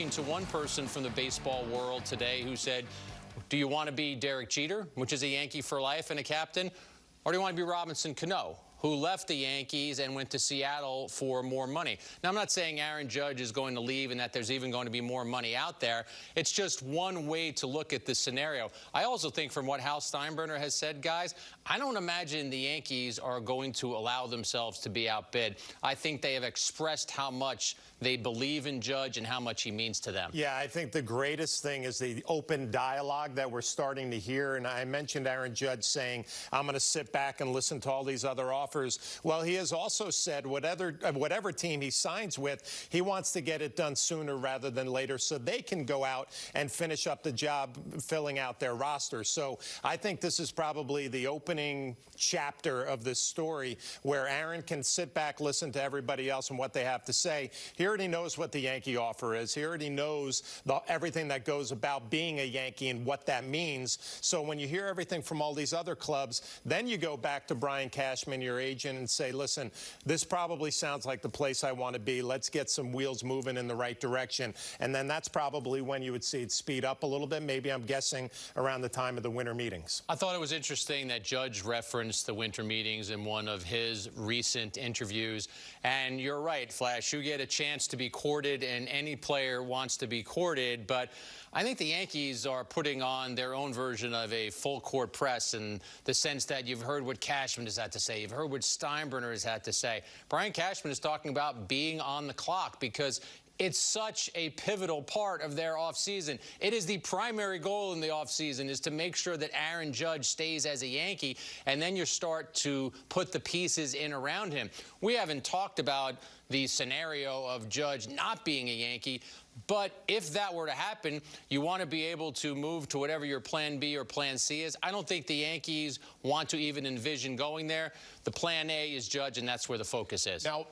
talking to one person from the baseball world today who said, do you want to be Derek Jeter, which is a Yankee for life and a captain, or do you want to be Robinson Cano? Who left the Yankees and went to Seattle for more money. Now, I'm not saying Aaron Judge is going to leave and that there's even going to be more money out there. It's just one way to look at this scenario. I also think from what Hal Steinbrenner has said, guys, I don't imagine the Yankees are going to allow themselves to be outbid. I think they have expressed how much they believe in Judge and how much he means to them. Yeah, I think the greatest thing is the open dialogue that we're starting to hear. And I mentioned Aaron Judge saying, I'm going to sit back and listen to all these other offers offers. Well, he has also said whatever, uh, whatever team he signs with, he wants to get it done sooner rather than later so they can go out and finish up the job filling out their roster. So I think this is probably the opening chapter of this story where Aaron can sit back, listen to everybody else and what they have to say. He already knows what the Yankee offer is. He already knows the, everything that goes about being a Yankee and what that means. So when you hear everything from all these other clubs, then you go back to Brian Cashman, your agent and say, listen, this probably sounds like the place I want to be. Let's get some wheels moving in the right direction. And then that's probably when you would see it speed up a little bit. Maybe I'm guessing around the time of the winter meetings. I thought it was interesting that Judge referenced the winter meetings in one of his recent interviews. And you're right, Flash. You get a chance to be courted, and any player wants to be courted. But I think the Yankees are putting on their own version of a full court press in the sense that you've heard what Cashman has had to say. You've heard what Steinbrenner has had to say. Brian Cashman is talking about being on the clock because it's such a pivotal part of their offseason. It is the primary goal in the offseason is to make sure that Aaron Judge stays as a Yankee, and then you start to put the pieces in around him. We haven't talked about the scenario of Judge not being a Yankee, but if that were to happen, you want to be able to move to whatever your plan B or plan C is. I don't think the Yankees want to even envision going there. The plan A is Judge, and that's where the focus is. Now,